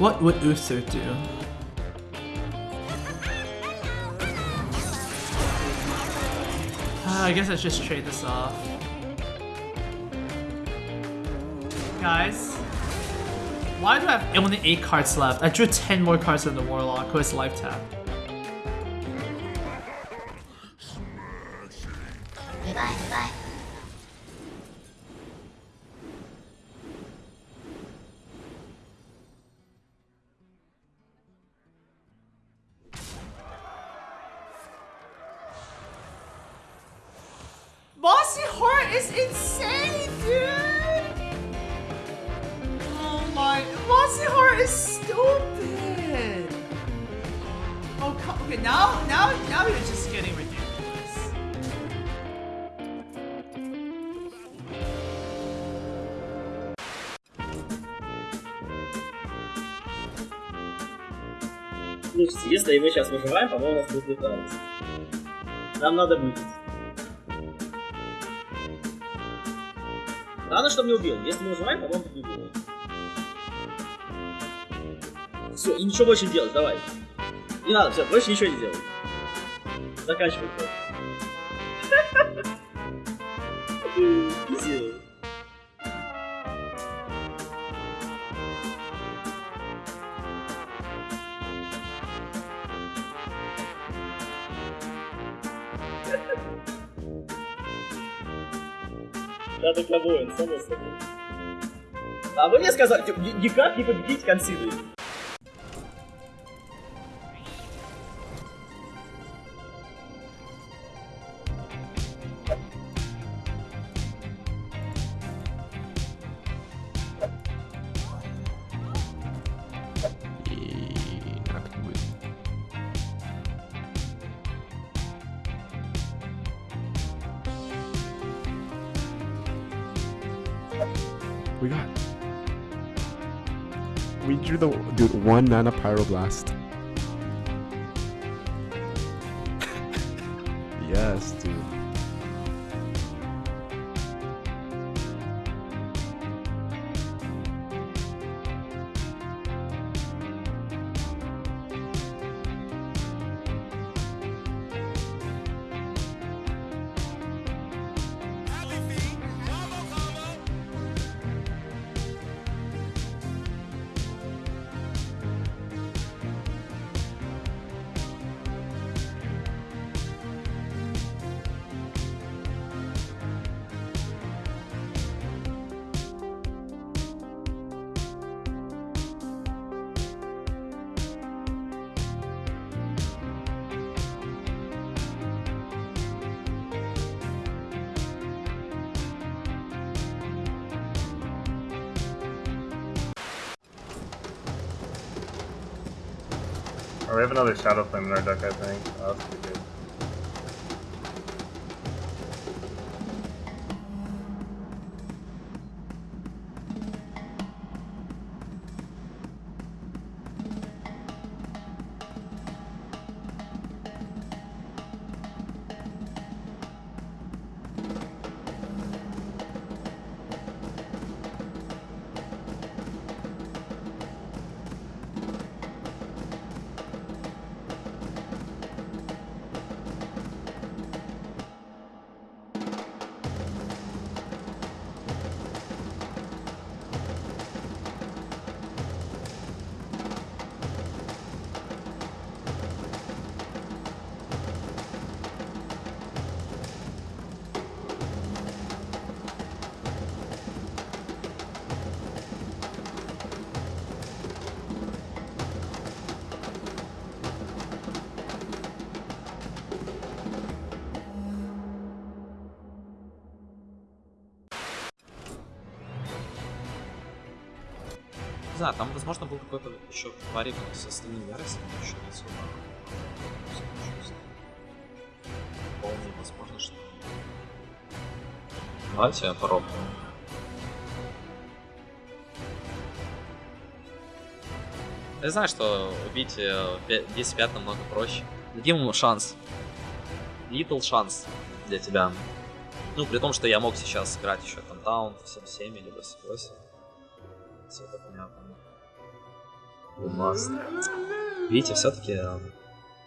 What would Uther do? Uh, I guess I just trade this off. Guys, why do I have only 8 cards left? I drew 10 more cards than the Warlock, who has life tap. Mossy Heart is insane, dude! Oh my... Mossy Heart is stupid! Oh, come, okay, now, now, now you're just getting ridiculous. Слушайте, если мы сейчас выживаем, по-моему, у нас будет леталось. Нам надо выжить. Главное, чтобы не убил. Если мы выживаем, по-моему, не убил. Все, и ничего больше не делать, давай. Не надо, все, больше ничего не делай. Заканчивай. Да, ты воин, само собой. А вы мне сказали, типа, ни- никак не победить консилы. We got. We drew the dude one nana pyroblast. yes, dude. Oh, we have another Shadow Flame in our deck, I think. Oh, that's pretty good. знаю, там, возможно, был какой-то еще парень с остальными яростями, еще не особо. Вполне возможно, что... Давайте я попробую. Я знаю, что убить э, 10 пят намного проще. Дадим ему шанс. Little шанс для тебя. Ну, при том, что я мог сейчас сыграть еще там таун 7-7, либо с 8. Все цвета понятно. Бумаста. Видите, все-таки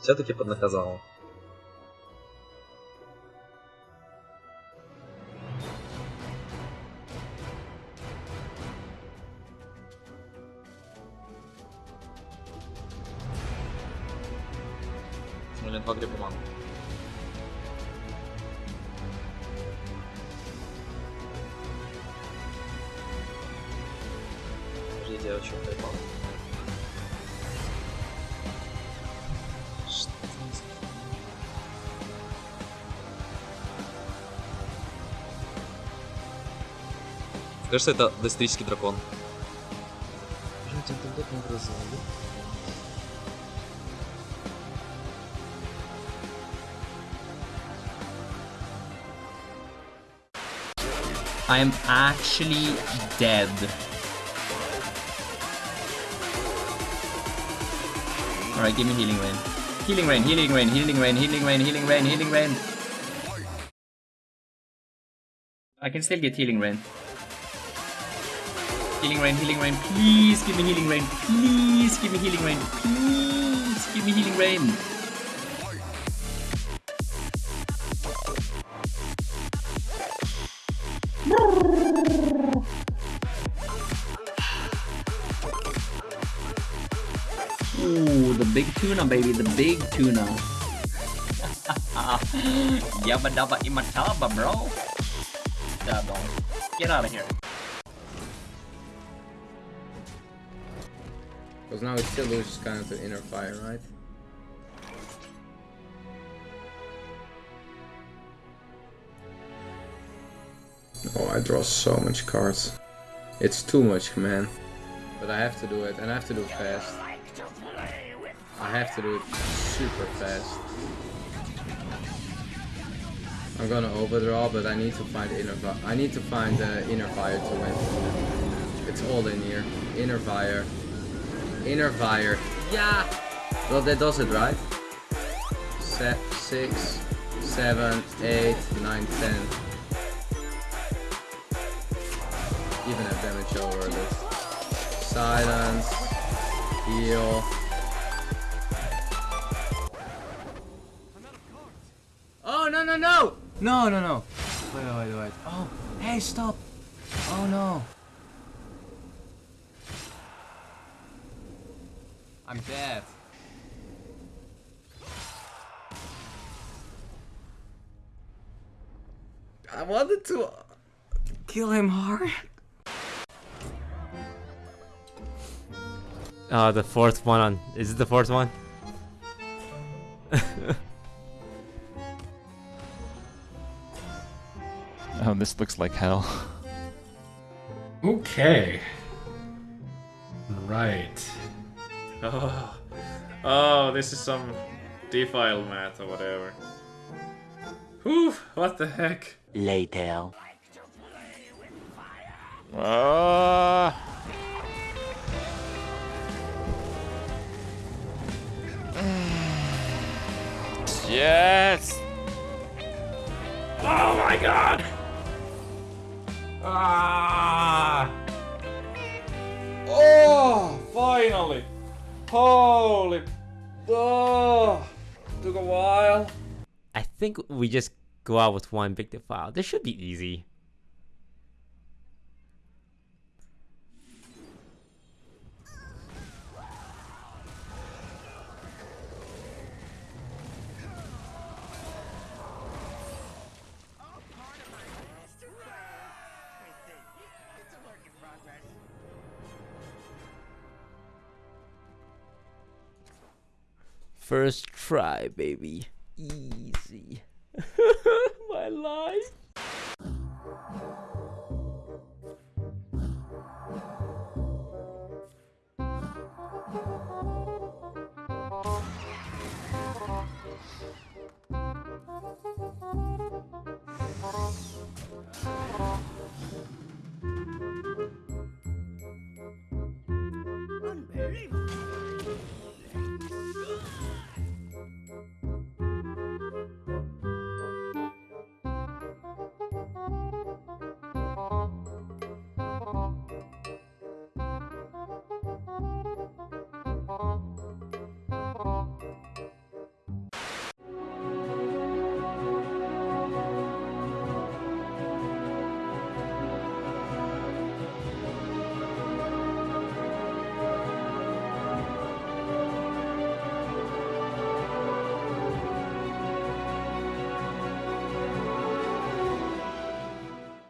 все-таки поднаказал. Блин, два грибумана. девочек поймал. Кажется, это доисторический дракон. Жать, интернет. I'm actually dead. Alright, give me healing rain. Healing rain, healing rain, healing rain, healing rain, healing rain, healing rain. I can still get healing rain. Healing rain, healing rain, please give me healing rain. Please give me healing rain. Please give me healing rain. Ooh, the big tuna, baby, the big tuna. Yabba dabba imataba, bro. Dabba. Get out of here. Because now it still loses kind of the inner fire, right? Oh, I draw so much cards. It's too much, man. But I have to do it, and I have to do it fast. I have to do it super fast. I'm gonna overdraw, but I need to find inner. I need to find uh, inner fire to win. It's all in here. Inner fire. Inner fire. Yeah. Well, that does it, right? Set six, seven, eight, nine, ten. Even have damage over this. Silence. Heal. No no no! No no no! Wait wait wait. Oh hey stop! Oh no! I'm dead. I wanted to kill him hard. Uh, the fourth one on. Is it the fourth one? Oh, this looks like hell. Okay. Right. Oh, oh, this is some defile math or whatever. Whew, what the heck? Later. Uh, yes. Oh my god! Holy! Oh, took a while. I think we just go out with one big file. This should be easy. First try, baby. Easy. My life.